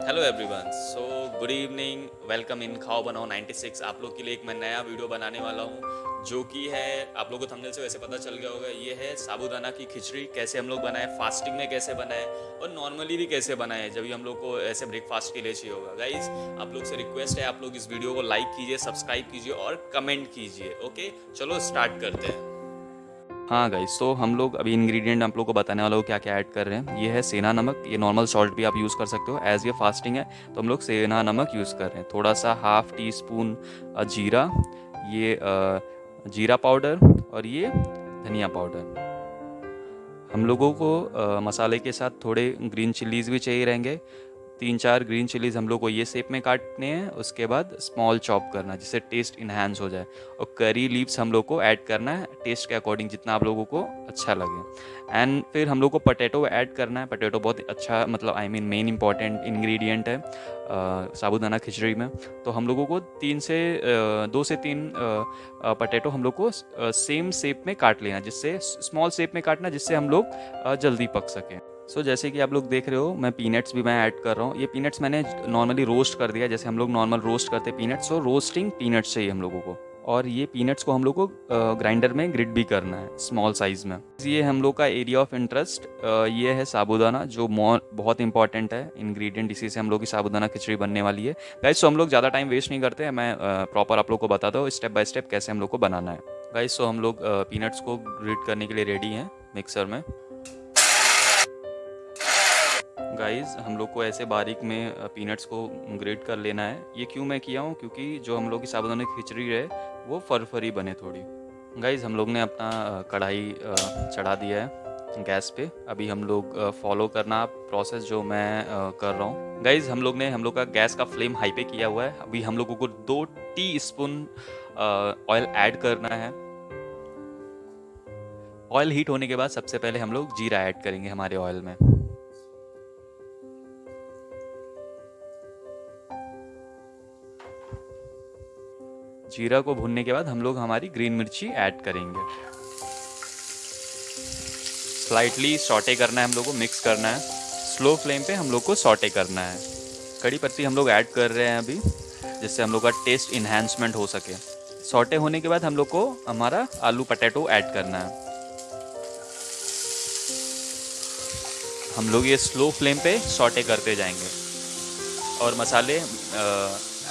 Hello everyone so good evening welcome in खाओ बनाओ 96 आप लोग के लिए एक मैं नया वीडियो बनाने वाला हूँ, जो कि है, आप लोगों को थंबनेल से वैसे पता चल गया होगा, ये है साबूदाना की खिचड़ी, कैसे हम लोग बनाए फास्टिंग में कैसे बनाए, और नॉर्मली भी कैसे बनाए, जब भी हम लोग को ऐसे ब्रेकफास्ट के लिए चाहिए होगा। गाइज़ आप लोग से रिक्वेस्ट है, आप लोग इस वीडियो को लाइक कीजिए सब्सक्राइब कीजिए, और कमेंट कीजिए ओके चलो स्टार्ट करते हैं। हाँ गाइस तो हम लोग अभी इंग्रेडिएंट आप लोग को बताने वाला हूँ क्या क्या ऐड कर रहे हैं। ये है सेना नमक, ये नॉर्मल सॉल्ट भी आप यूज़ कर सकते हो एज़ ये फास्टिंग है तो हम लोग सेना नमक यूज़ कर रहे हैं। थोड़ा सा हाफ़ टी स्पून जीरा, ये जीरा पाउडर और ये धनिया पाउडर हम लोगों को मसाले के साथ थोड़े ग्रीन चिल्लीज़ भी चाहिए रहेंगे तीन चार ग्रीन चिलीज़ हम लोग को ये शेप में काटने हैं, उसके बाद स्मॉल चॉप करना जिससे टेस्ट इन्हांस हो जाए। और करी लीव्स हम लोग को ऐड करना है टेस्ट के अकॉर्डिंग जितना आप लोगों को अच्छा लगे। एंड फिर हम लोग को पटेटो ऐड करना है। पटेटो बहुत अच्छा मतलब I mean main important ingredient है साबुदाना खिचड़ी में। तो हम लोगों को तीन से दो से तीन पटेटो हम लोग को सेम शेप में काट लेना जिससे स्मॉल शेप में काटना जिससे हम लोग जल्दी पक सकें। सो so, जैसे कि आप लोग देख रहे हो मैं पीनट्स भी मैं ऐड कर रहा हूँ। ये पीनट्स मैंने नॉर्मली रोस्ट कर दिया जैसे हम लोग नॉर्मल रोस्ट करते पीनट्स सो रोस्टिंग पीनट्स चाहिए हम लोगों को। और ये पीनट्स को हम लोग को ग्राइंडर में ग्रिड भी करना है स्मॉल साइज़ में। ये हम लोग का एरिया ऑफ़ इंटरेस्ट ये है साबुदाना जो बहुत इंपॉर्टेंट है। इंग्रेडिएंट इसी से हम लोग की साबुदाना खिचड़ी बनने वाली है। गाइस सो हम लोग ज़्यादा टाइम वेस्ट नहीं करते मैं प्रॉपर आप लोग को बताता हूँ स्टेप बाय स्टेप कैसे हम लोग को बनाना है। गाइस सो हम लोग पीनट्स को ग्रिड करने के लिए रेडी हैं मिक्सर में। गाइस हम लोग को ऐसे बारीक में पीनट्स को ग्रेट कर लेना है। ये क्यों मैं किया हूँ? क्योंकि जो हम लोग की साबुदाना खिचड़ी है, वो फरफरी बने थोड़ी। गाइस हम लोग ने अपना कढ़ाई चढ़ा दिया है गैस पे। अभी हम लोग फॉलो करना प्रोसेस जो मैं कर रहा हूँ। गाइज़ हम लोग ने, हम लोग का गैस का फ्लेम हाई पे किया हुआ है। अभी हम लोगों को दो टी स्पून ऑयल ऐड करना है। ऑयल हीट होने के बाद सबसे पहले हम लोग जीरा ऐड करेंगे हमारे ऑयल में। जीरा को भूनने के बाद हम लोग हमारी ग्रीन मिर्ची ऐड करेंगे। स्लाइटली सॉटे करना है हम लोग को मिक्स करना है। स्लो फ्लेम पे हम लोग को सॉटे करना है। कड़ी पत्ती हम लोग ऐड कर रहे हैं अभी, जिससे हम लोग का टेस्ट इन्हेंसमेंट हो सके। सॉटे होने के बाद हम लोग को हमारा आलू पटेटो ऐड करना है। हम लोग ये स्लो फ्लेम पे सॉटे करते जाएँगे। और मसाले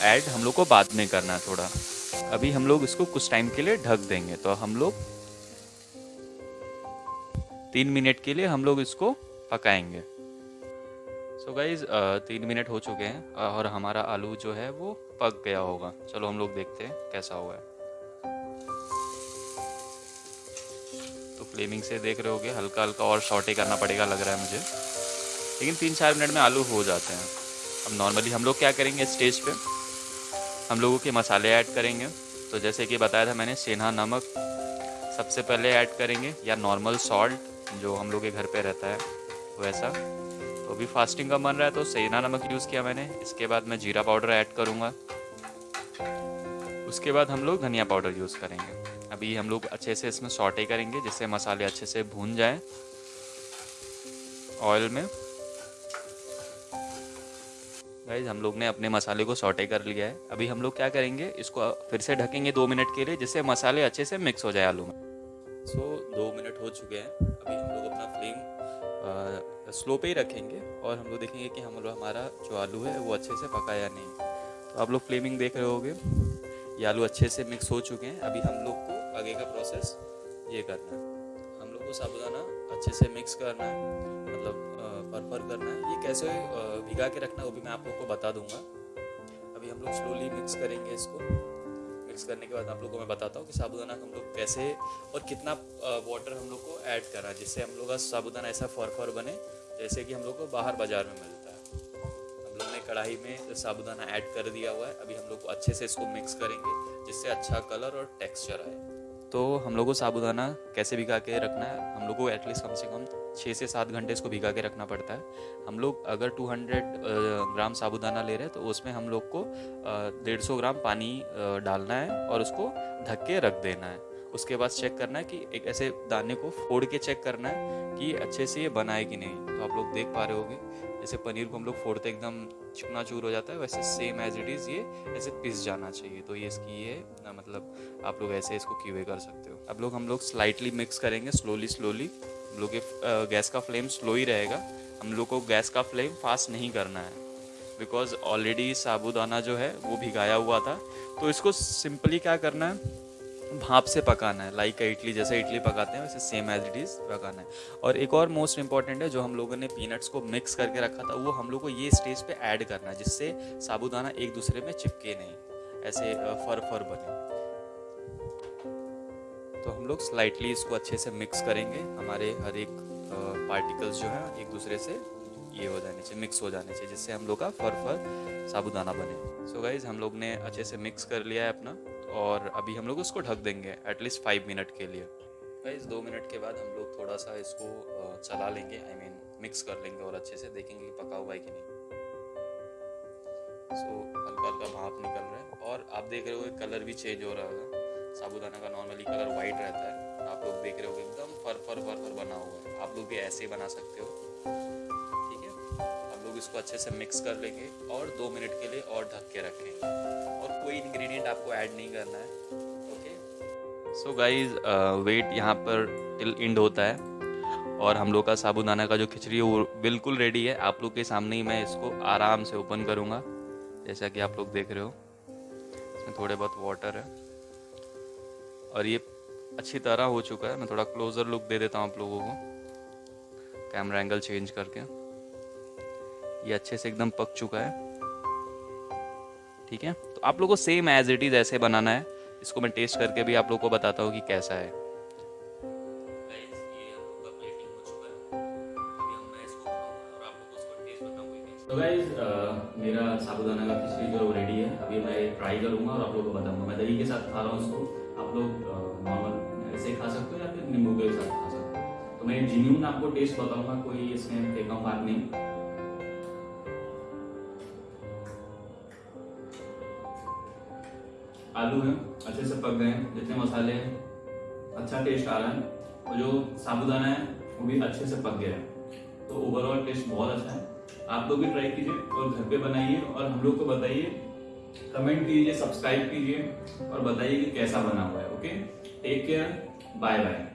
ऐड हम लोग को बाद में करना है थोड़ा। अभी हम लोग इसको कुछ टाइम के लिए ढक देंगे। तो हम लोग तीन मिनट के लिए हम लोग इसको पकाएँगे। सो गाइज़ तीन मिनट हो चुके हैं और हमारा आलू जो है वो पक गया होगा। चलो हम लोग देखते हैं कैसा हुआ है। तो फ्लेमिंग से देख रहे होगे हल्का हल्का और शॉर्टे करना पड़ेगा लग रहा है मुझे। लेकिन तीन चार मिनट में आलू हो जाते हैं। अब नॉर्मली हम लोग क्या करेंगे स्टेज पे? हम लोगों के मसाले ऐड करेंगे। तो जैसे कि बताया था मैंने, सेना, नमक सबसे पहले ऐड करेंगे, या नॉर्मल सॉल्ट जो हम लोग के घर पे रहता है, वैसा। तो अभी फास्टिंग का बन रहा है तो सेना, नमक यूज़ किया मैंने। इसके बाद मैं जीरा पाउडर ऐड करूँगा। उसके बाद हम लोग धनिया पाउडर यूज़ करेंगे। अभी हम लोग अच्छे से इसमें सॉटे करेंगे, जिससे मसाले अच्छे से भून जाए। ऑयल में। गाइज़ हम लोग ने अपने मसाले को सॉटे कर लिया है। अभी हम लोग क्या करेंगे इसको फिर से ढकेंगे दो मिनट के लिए जिससे मसाले अच्छे से मिक्स हो जाए आलू में। सो so, दो मिनट हो चुके हैं। अभी हम लोग अपना फ्लेम स्लो पे ही रखेंगे और हम लोग देखेंगे कि हम लोग हमारा जो आलू है वो अच्छे से पका या नहीं तो आप लोग फ्लेमिंग देख रहे होगे ये आलू अच्छे से मिक्स हो चुके हैं। अभी हम लोग को आगे का प्रोसेस ये करना है। हम लोग को साबुदाना अच्छे से मिक्स करना है। मतलब फर करना है। ये कैसे भिगा के रखना है वो भी मैं आप लोग को बता दूँगा। अभी हम लोग स्लोली मिक्स करेंगे इसको। मिक्स करने के बाद आप लोग को मैं बताता हूँ कि साबुदाना हम लोग कैसे और कितना वाटर हम लोग को ऐड करा जिससे हम लोग का साबुदाना ऐसा फर फर बने जैसे कि हम लोग को बाहर बाज़ार में मिलता है। हम लोग ने कढ़ाई में साबुदाना ऐड कर दिया हुआ है। अभी हम लोग को अच्छे से इसको मिक्स करेंगे जिससे अच्छा कलर और टेक्स्चर आए। तो हम लोग को साबुदाना कैसे भिगा के रखना है? हम लोग को एटलीस्ट कम से कम छः से सात घंटे इसको भिगा के रखना पड़ता है। हम लोग अगर 200 ग्राम साबुदाना ले रहे हैं तो उसमें हम लोग को डेढ़ सौ ग्राम पानी डालना है और उसको ढक के रख देना है। उसके बाद चेक करना है कि एक ऐसे दाने को फोड़ के चेक करना है कि अच्छे से ये बना है कि नहीं। तो आप लोग देख पा रहे होगे, जैसे पनीर को हम लोग फोड़ते एकदम चिकना चूर हो जाता है, वैसे सेम एज इट इज़ ये ऐसे पिस जाना चाहिए। तो ये इसकी ये मतलब आप लोग ऐसे इसको कीवे कर सकते हो। अब लोग हम लोग स्लाइटली मिक्स करेंगे स्लोली स्लोली हम लोग गैस का फ्लेम स्लो ही रहेगा। हम लोग को गैस का फ्लेम फास्ट नहीं करना है। बिकॉज़ ऑलरेडी साबुदाना जो है, वो भिगाया हुआ था। तो इसको सिंपली क्या करना है? भाप से पकाना है लाइक इडली जैसे इडली पकाते हैं, वैसे सेम एज इट इज़ पकाना है। और एक और मोस्ट इंपॉर्टेंट है, जो हम लोगों ने पीनट्स को मिक्स करके रखा था, वो हम लोग को ये स्टेज पे ऐड करना है, जिससे साबुदाना एक दूसरे में चिपके नहीं, ऐसे फर फर बने। तो हम लोग स्लाइटली इसको अच्छे से मिक्स करेंगे, हमारे हर एक पार्टिकल्स जो हैं, एक दूसरे से ये हो जाने चाहिए मिक्स हो जाने चाहिए, जिससे हम लोग का फर फर साबुदाना बने। सो so गाइज़ हम लोग ने अच्छे से मिक्स कर लिया है अपना। और अभी हम लोग उसको ढक देंगे एटलीस्ट फाइव मिनट के लिए। गाइज़ दो मिनट के बाद हम लोग थोड़ा सा इसको चला लेंगे I I mean mean, mix कर लेंगे और अच्छे से देखेंगे कि पका हुआ है कि नहीं। सो हल्का हल्का भाप निकल रहा है और आप देख रहे हो कलर भी चेंज हो रहा होगा साबुदाना का नॉर्मली कलर वाइट रहता है। आप लोग देख रहे हो एकदम फर फर फर फर बना हुआ है। आप लोग भी ऐसे ही बना सकते हो है। इसको अच्छे से मिक्स कर लेंगे और दो मिनट के लिए और ढक के रखेंगे। और कोई इंग्रेडिएंट आपको ऐड नहीं करना है ओके सो गाइज़ वेट यहाँ पर टिल इंड होता है। और हम लोग का साबुदाना का जो खिचड़ी है वो बिल्कुल रेडी है। आप लोग के सामने ही मैं इसको आराम से ओपन करूँगा, जैसा कि आप लोग देख रहे हो। इसमें थोड़े बहुत वाटर है। और ये अच्छी तरह हो चुका है। मैं थोड़ा क्लोज़र लुक दे देता हूँ आप लोगों को। कैमरा एंगल चेंज करके। ये अच्छे से एकदम पक चुका है। ठीक है? तो आप लोगों को सेम एज इट इज़ ऐसे बनाना है। इसको मैं टेस्ट करके भी आप लोग को बताता हूँ कि कैसा है। तो गाइज़ uh, मेरा साबुदाना का खिचड़ी जो रेडी है। अभी मैं ट्राई करूँगा और आप लोगों को बताऊँगा। मैं दही के साथ खा रहा हूँ उसको आप लोग नॉर्मल uh, ऐसे खा सकते हो या फिर नींबू के साथ खा सकते हो? तो मैं जीन्यून आपको टेस्ट बताऊँगा कोई इसमें फेंका बात नहीं। आलू है, अच्छे से पक गए हैं, जितने मसाले हैं अच्छा टेस्ट आ रहा है। और जो साबुदाना है, वो भी अच्छे से पक गया है। तो ओवरऑल टेस्ट बहुत अच्छा है। आप लोग भी ट्राई कीजिए और घर पे बनाइए और हम लोग को बताइए। कमेंट कीजिए सब्सक्राइब कीजिए और बताइए कि कैसा बना हुआ है okay take care bye bye